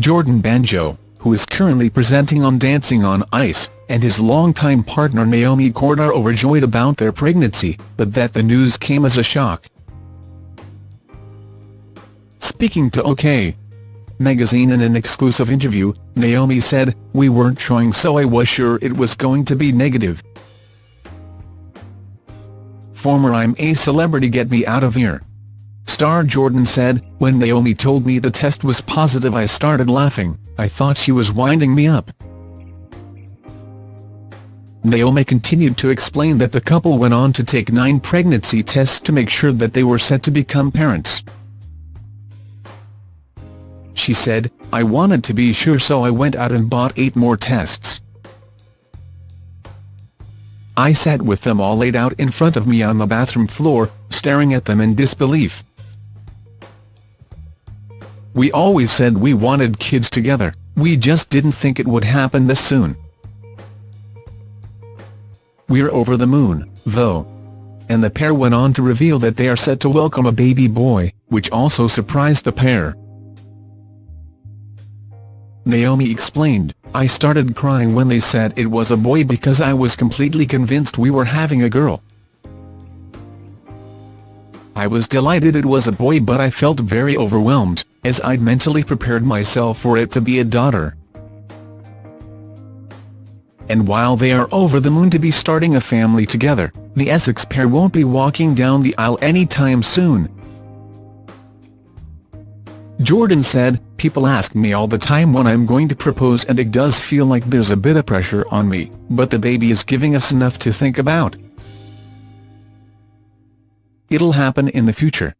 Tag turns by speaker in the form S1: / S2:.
S1: Jordan Banjo, who is currently presenting on Dancing on Ice, and his longtime partner Naomi Court are overjoyed about their pregnancy, but that the news came as a shock. Speaking to OK! magazine in an exclusive interview, Naomi said, We weren't trying so I was sure it was going to be negative. Former I'm a celebrity get me out of here. Star Jordan said, When Naomi told me the test was positive I started laughing, I thought she was winding me up. Naomi continued to explain that the couple went on to take nine pregnancy tests to make sure that they were set to become parents. She said, I wanted to be sure so I went out and bought eight more tests. I sat with them all laid out in front of me on the bathroom floor, staring at them in disbelief. We always said we wanted kids together, we just didn't think it would happen this soon. We're over the moon, though. And the pair went on to reveal that they are set to welcome a baby boy, which also surprised the pair. Naomi explained, I started crying when they said it was a boy because I was completely convinced we were having a girl. I was delighted it was a boy but I felt very overwhelmed, as I'd mentally prepared myself for it to be a daughter. And while they are over the moon to be starting a family together, the Essex pair won't be walking down the aisle anytime soon. Jordan said, People ask me all the time when I'm going to propose and it does feel like there's a bit of pressure on me, but the baby is giving us enough to think about. It'll happen in the future.